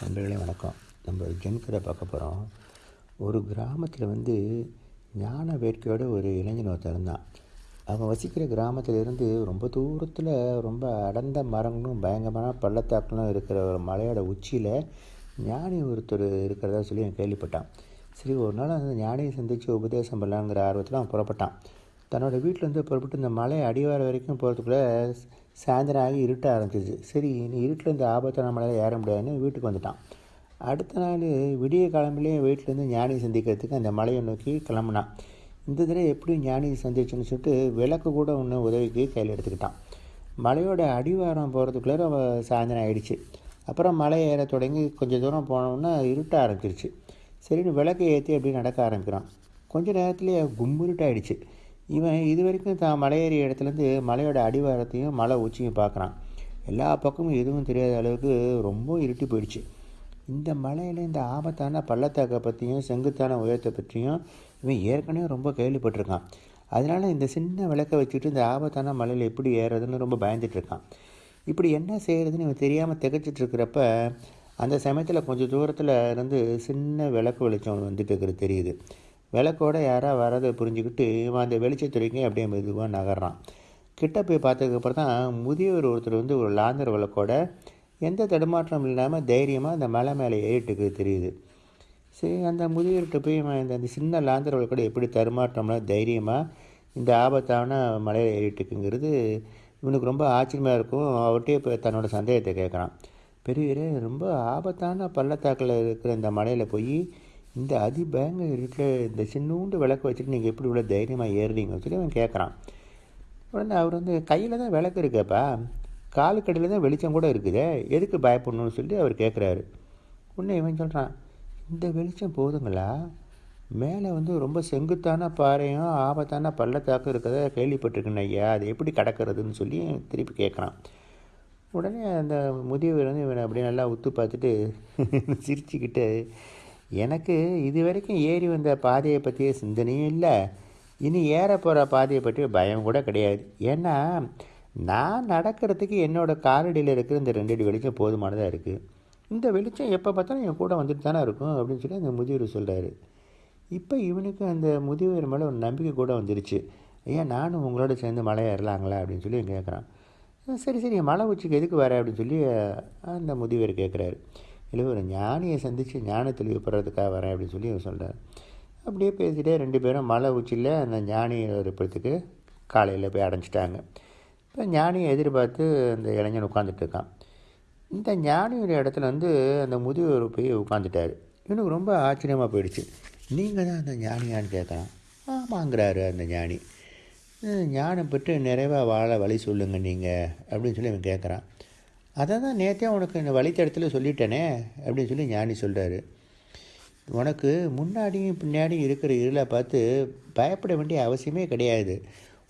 நண்பர்களே வணக்கம். நம்ம ஜென்கரை பார்க்க போகிறோம் ஒரு கிராமத்தில் வந்து ஞான வேட்கையோட ஒரு இளைஞன் ஒருத்தன் இருந்தான். அவன் வசிக்கிற கிராமத்தில் இருந்து ரொம்ப தூரத்தில் ரொம்ப அடர்ந்த மரங்களும் பயங்கரமான பள்ளத்தாக்களும் இருக்கிற ஒரு மலையோட உச்சியில் ஞானி ஒருத்தர் இருக்கிறதா சொல்லி அவன் கேள்விப்பட்டான். சரி ஒரு நாள் அந்த ஞானியை சந்தித்து உபதேசம் பண்ணலாங்கிற ஆர்வத்தில் அவன் புறப்பட்டான். தன்னோட வீட்டிலேருந்து புறப்பட்டு இந்த மலை அடிவார வரைக்கும் போகிறதுக்குள்ளே சாயந்தரம் ஆகி இருட்ட ஆரம்பிச்சிச்சு சரி இனி இருட்டில் இந்த ஆபத்தான மலையில் ஏற முடியாதுன்னு வீட்டுக்கு வந்துட்டான். அடுத்த நாள் விடிய கிளம்பிலே வீட்டிலேருந்து ஞானியை சந்திக்கிறதுக்கு அந்த மலையை நோக்கி கிளம்புனான். இந்த தடவை எப்படி ஞானியை சந்திச்சுன்னு சொல்லிட்டு விளக்கு கூட ஒன்று உதவிக்கு கையில் எடுத்துக்கிட்டான். மலையோட அடிவாரம் போகிறதுக்குள்ளே அவள் சாயந்தரம் ஆகிடுச்சு அப்புறம் மலை ஏற தொடங்கி கொஞ்சம் தூரம் போனோம்னா இருட்ட ஆரம்பிச்சிருச்சு. சரின்னு விளக்கை ஏற்றி அப்படி நடக்க ஆரம்பிக்கிறான். கொஞ்ச நேரத்துலேயே கும்புருட்டாயிடுச்சு இவன் இது வரைக்கும் தான் மலையேறிய இடத்துலேருந்து மலையோட அடிவாரத்தையும் மலை உச்சியும் பார்க்குறான். எல்லா பக்கமும் எதுவும் தெரியாத அளவுக்கு ரொம்ப இருட்டி போயிடுச்சு. இந்த மலையில் இந்த ஆபத்தான பள்ளத்தாக்கை பற்றியும் செங்குத்தான உயரத்தை பற்றியும் இவன் ஏற்கனவே ரொம்ப கேள்விப்பட்டிருக்கான். அதனால் இந்த சின்ன விளக்கை வச்சுட்டு இந்த ஆபத்தான மலையில் எப்படி ஏறுறதுன்னு ரொம்ப பயந்துட்டுருக்கான் இப்படி என்ன செய்கிறதுன்னு இவன் தெரியாமல் திகச்சிட்டு இருக்கிறப்ப அந்த சமயத்தில் கொஞ்சம் தூரத்தில் இருந்து சின்ன விளக்கு வெளிச்சம் வந்துட்டு இருக்கிறது தெரியுது. விளக்கோட யாராக வரதை புரிஞ்சுக்கிட்டு இவன் அந்த வெளிச்சத்துறைக்கும் அப்படியே மெதுவாக நகர்றான். கிட்ட போய் பார்த்ததுக்கப்புறம் தான் முதியவர் ஒருத்தர் வந்து ஒரு லாந்தர் விளக்கோட எந்த தடுமாற்றம் இல்லாமல் தைரியமாக அந்த மலை மேலே ஏறிட்டுக்கு தெரியுது. சரி அந்த முதியவர்கிட்ட போய் இந்த அந்த சின்ன லாந்தர் விளக்கோட எப்படி தடுமாற்றம்லாம் தைரியமாக இந்த ஆபத்தான மலையில் ஏறிட்டுக்குங்கிறது இவனுக்கு ரொம்ப ஆச்சரியமாக இருக்கும். அவர்கிட்டயே இப்போ தன்னோட சந்தேகத்தை கேட்குறான். பெரியவரே ரொம்ப ஆபத்தான பள்ளத்தாக்கில் இருக்கிற இந்த மலையில் போய் இந்த அதிபயங்கர இருக்கிற இந்த சின்னூண்டு விளக்கு வச்சுட்டு நீங்கள் எப்படி இவ்வளோ தைரியமாக ஏறுறீங்கன்னு சொல்லி அவன் கேட்குறான் உடனே அவர் வந்து கையில் தான் விளக்கு இருக்கப்பா. காலுக்கடையில் தான் வெளிச்சம் கூட இருக்குது. எதுக்கு பயப்படணும்னு சொல்லி அவர் கேட்குறாரு உடனே இவன் சொல்கிறான் இந்த வெளிச்சம் போதுங்களா? மேலே வந்து ரொம்ப செங்குத்தான பாறையும் ஆபத்தான பள்ளத்தாக்கும் இருக்கிறத கேள்விப்பட்டிருக்கேன் ஐயா. அது எப்படி கடக்கிறதுன்னு சொல்லி திருப்பி கேட்குறான் உடனே அந்த முதியவர் வந்து இவனை அப்படியே நல்லா உத்து பார்த்துட்டு சிரிச்சுக்கிட்டு எனக்கு இது வரைக்கும் ஏறி வந்த பாதையை பற்றிய சிந்தனையும் இல்லை. இனி ஏற போகிற பாதையை பற்றி பயம் கூட கிடையாது. ஏன்னா நான் நடக்கிறதுக்கு என்னோடய காலடியில் இருக்கிற இந்த ரெண்டு அடி வெளிச்சம் போதுமானதாக இருக்குது இந்த வெளிச்சம் எப்போ பார்த்தாலும் என் கூட வந்துட்டு தானே இருக்கும் அப்படின்னு சொல்லி அந்த முதியவர் சொல்கிறாரு இப்போ இவனுக்கு அந்த முதியவர் மேலே ஒரு நம்பிக்கை கூட வந்துருச்சு. ஐயா நானும் உங்களோட சேர்ந்து மலை ஏறலாங்களா அப்படின்னு சொல்லி கேட்குறான் சரி சரி மலை உச்சிக்கு எதுக்கு வர அப்படின்னு சொல்லி அந்த முதியவர் கேட்குறாரு இல்லை ஒரு ஞானியை சந்தித்து ஞான தெளிவு பெறதுக்காக வரேன் அப்படின்னு சொல்லி அவர் சொல்கிறார் அப்படியே பேசிகிட்டே ரெண்டு பேரும் மலை உச்சியில் அந்த ஞானி இருப்பதுக்கு காலையில் போய் அடைஞ்சிட்டாங்க. இப்போ ஞானியை எதிர்பார்த்து அந்த இளைஞன் உட்காந்துட்டு இருக்கான். இந்த ஞானியோட இடத்துல வந்து அந்த முதியவர் போய் உட்காந்துட்டார் இவனுக்கு ரொம்ப ஆச்சரியமாக போயிடுச்சு. நீங்கள் தான் அந்த ஞானியான்னு கேட்குறான். ஆமாங்கிறாரு அந்த ஞானி. ஞானம் பெற்று நிறைவாக வாழ வழி சொல்லுங்கள் நீங்கள் அப்படின்னு சொல்லி அவன் கேட்குறான். அதை தான் நேற்றே உனக்கு இந்த வழித்தடத்தில் சொல்லிட்டேனே அப்படின்னு சொல்லி ஞானி சொல்கிறாரு உனக்கு முன்னாடியும் பின்னாடியும் இருக்கிற இருளை பார்த்து பயப்பட வேண்டிய அவசியமே கிடையாது.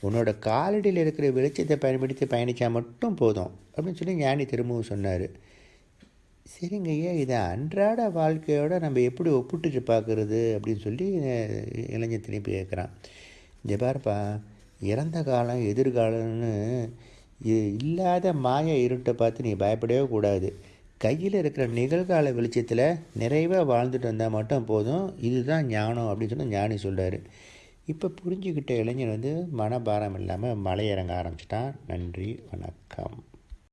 உன்னோட காலடியில் இருக்கிற வெளிச்சத்தை பயன்படுத்தி பயணித்தா மட்டும் போதும் அப்படின்னு சொல்லி ஞானி திரும்பவும் சொன்னார். சரிங்க ஐயா இதை அன்றாட வாழ்க்கையோடு நம்ம எப்படி ஒப்பிட்டு பார்க்குறது அப்படின்னு சொல்லி இளைஞர் திருப்பி கேட்குறான். இந்த பாருப்பா இறந்த காலம் எதிர்காலம்னு இல்லாத மாய இருட்டை பார்த்து நீ பயப்படவே கூடாது. கையில் இருக்கிற நிகழ்கால வெளிச்சத்தில் நிறைவாக வாழ்ந்துட்டு வந்தால் மட்டும் போதும். இதுதான் ஞானம் அப்படின்னு சொல்லி ஞானி சொல்கிறார் இப்போ புரிஞ்சுக்கிட்ட இளைஞர் வந்து மனபாரம் இல்லாமல் மலை இறங்க ஆரம்பிச்சிட்டான். நன்றி வணக்கம்.